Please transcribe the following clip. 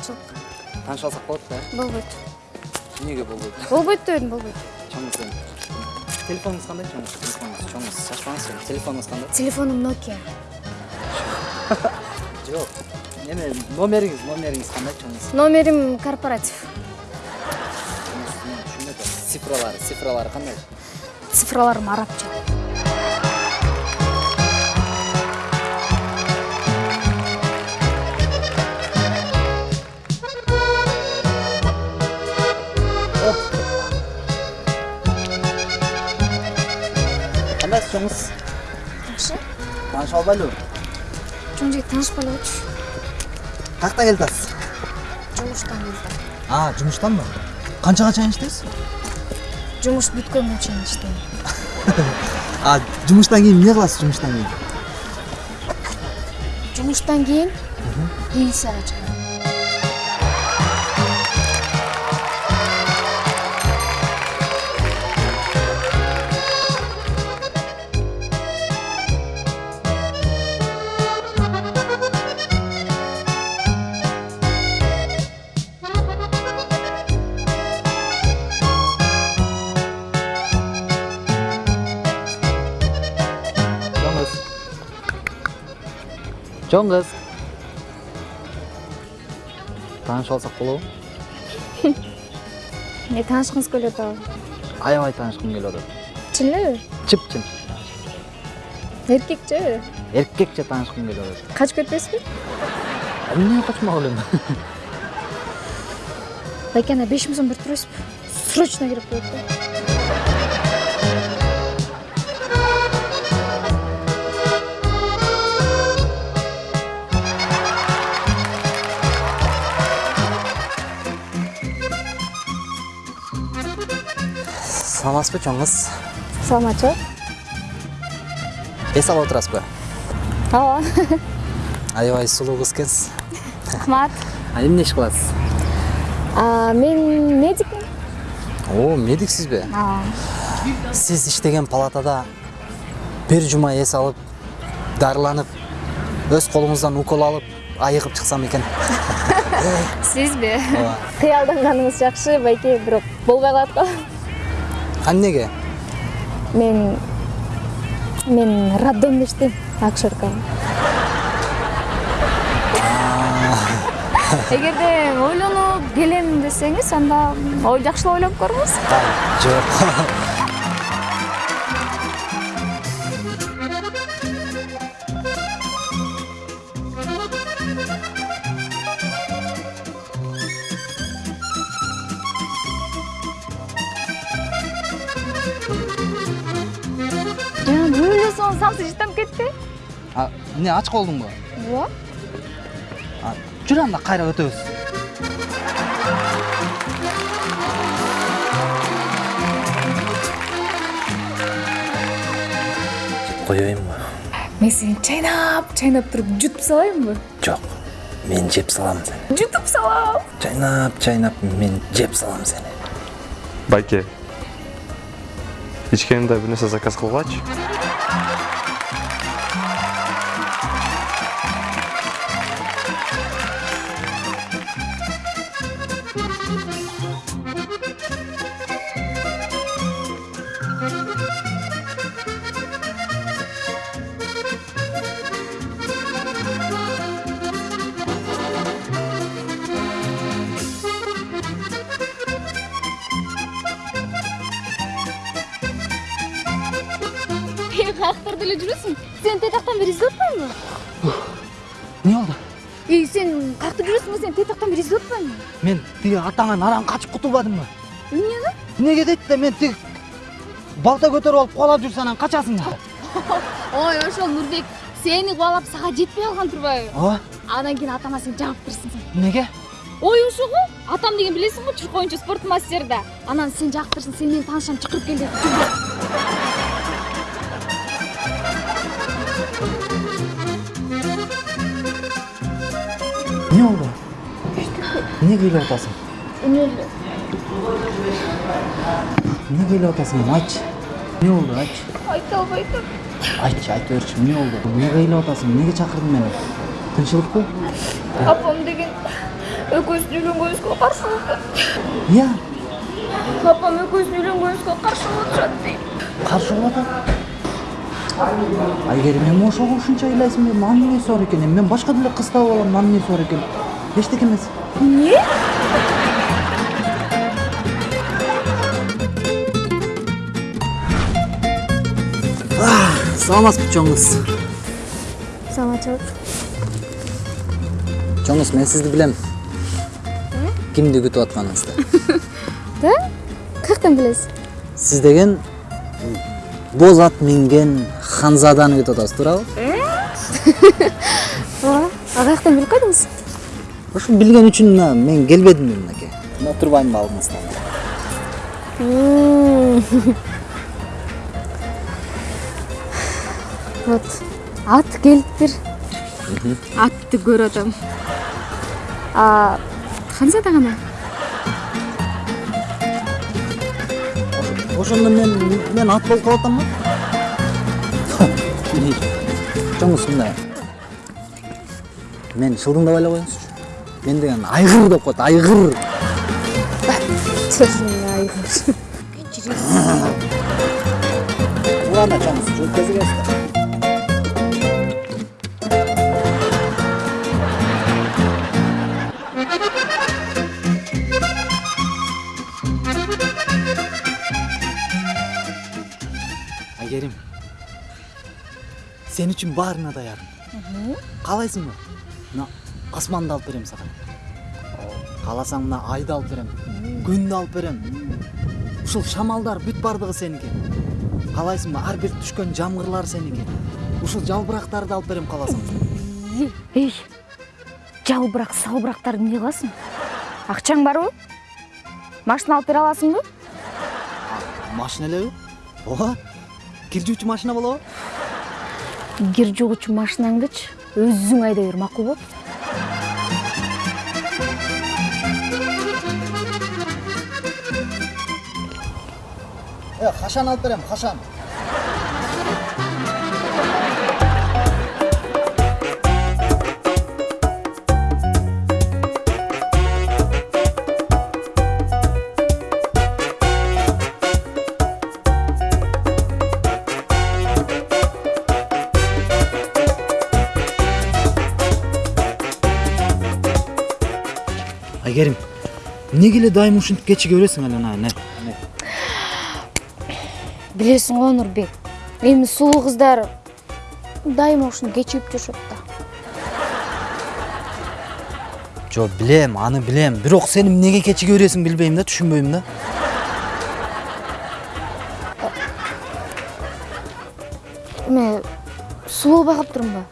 таанышчылык тааныша алсак болот да болбойт эмнеге болбойт болбойт дебедим болбойт чоңуз эми телефонуңуз кандай чоңуз телефонуңуз чоңуз шашпаңыз телефонуңуз кандай телефонум nokia жок эме номериңиз номериңиз кандай чоңуз номерим корпоратив цифралары цифралары кандай цифраларым арабча кандайсыз чоңуз жакшы тааныша албайлыбы чоң жигит таанышпай эле койчу каяктан келип атасыз жумуштан келдим а жумуштанбы канчага чейин иштейсиз жумуш бүткөнгө чейин иштейм а жумуштан кийин эмне кыласыз жумуштан кийин жумуштан кийин пенсияга чыгам чоң кыз таанышып алсак болобу эмне таанышкыңыз келип атабы аябай таанышкым келип атат чын элеби чып чын эркекчи эркекче таанышкым келип атат качып кетпейсизби эмне качмак элем байке ана беш миң сом берип турасызбы срочно керек болот да саламатсызбы чоң кыз саламатчы эс алып отурасызбы ооба аябай сулуу кыз экенсиз рахмат а эмне иш кыласыз мен медикмин о медиксизби сиз иштеген палатада бир жума эс алып дарыланып өз колуңуздан укол алып айыгып чыксам экен сизби ооба кыялданганыңыз жакшы байке бирок болбой калат го эмнеге мен мен роддомдо иштейм акушерка эгерде ойлонуп келем десеңиз анда ой жакшылап ойлонуп көрүңүз жок самсы жыттанып кетти а эмне ач калдыңбы ооба А, жүр анда кайра өтөбүз коеюнбу мен сени чайнап чайнап туруп жутуп салайынбы жок мен жеп салам сени жутуп салам чайнап чайнап мен жеп салам сени байке ичкенимде бир нерсе заказ кылгылачы каяктарда эле жүрөсүң сени тетактан бери издеп атпаймынбы эмне болду эй сен каякта жүрөсүң сени тетактан бери издеп атпаймынбы мен тиги атаңан арам качып кутулбадымбы эмнеге эмнеге дейт да мен тиги балта көтөрүп алып кубалап жүрсө анан качасың да ой ошол нурбек сени кубалап сага жетпей калган турбайбы ооба анан кийин атама сен жабып сен эмнеге ой ошо го атам деген билесиң го чурк оюнчу спорт да анан сен жактырсың сен менин таанышам чакырып кел деп эмнеге ыйлап атасың эмне эле эмнеге ыйлап атасың эми айтчы эмне болду айтчы айта айтчы айта берчи эмне болду эмнеге ыйлап атасың эмнеге чакырдың мени кынчылыкпы апам деген экөөбүздүн үйлөнгөнүбүзгө каршы болуп эмне апам экөөбүздүн үйлөнгөнүбүзгө каршы болуп атышат дейт каршы болуп атат айгерим эми ошого ушунча ыйлайсың эмне анын эмнеси бар экен? Эми мен башка деле кыз таап алам анын эмнеси бар экен? Эчтеке эмес. Эмне? Саламатсызбы чоң кыз саламатчылык чоң кыз мен сизди билем. Кимди күтүп атканыңызды? Да? Каяктан билесиз? Сиз деген боз ат минген ханзаданы күтүп атасыз туурабы ооба а каяктан билип калдыңыз ошо билген үчүн мына мен келбедимби мынакей отурбаймынбы алдыңызда вот. Ат келиптир атты көрүп атам ханзада кана ошондо мен мен ат болуп калып атамбы чоң кыз мындай мен шылдыңдабай эле коюңузчу мен деген айгыр деп коет айгыр айгыр Ладно, чоң кыз айгерим сен үчүн баарына даярмын каалайсыңбы мына асманды алып берем сага кааласаң мына айды алып берем күндү алып берем ушул шамалдар бүт баардыгы сеники каалайсыңбы ар бир түшкөн жамгырлар сеники ушул жалбырактарды алып берем кааласаң эй жалбырак салбырактарды эмне кыласың акчаң барбы машина алып бере аласыңбы машина элеби ооба кир жуучу машина болобу? Кир жугучу машинаңдычы өзүң айдай бер макулбу э кашан алып берем кашан эмнеге эле дайым ушинтип кечиге бересиң эле ана не билесиң го нурбек эми сулуу кыздар дайыма ушинтип кечигип жүрүшөт да жок билем аны билем бирок сен эмнеге кечиге бересиң билбейм да түшүнбөйм да. Эме сулуу болбой калыптырмынбы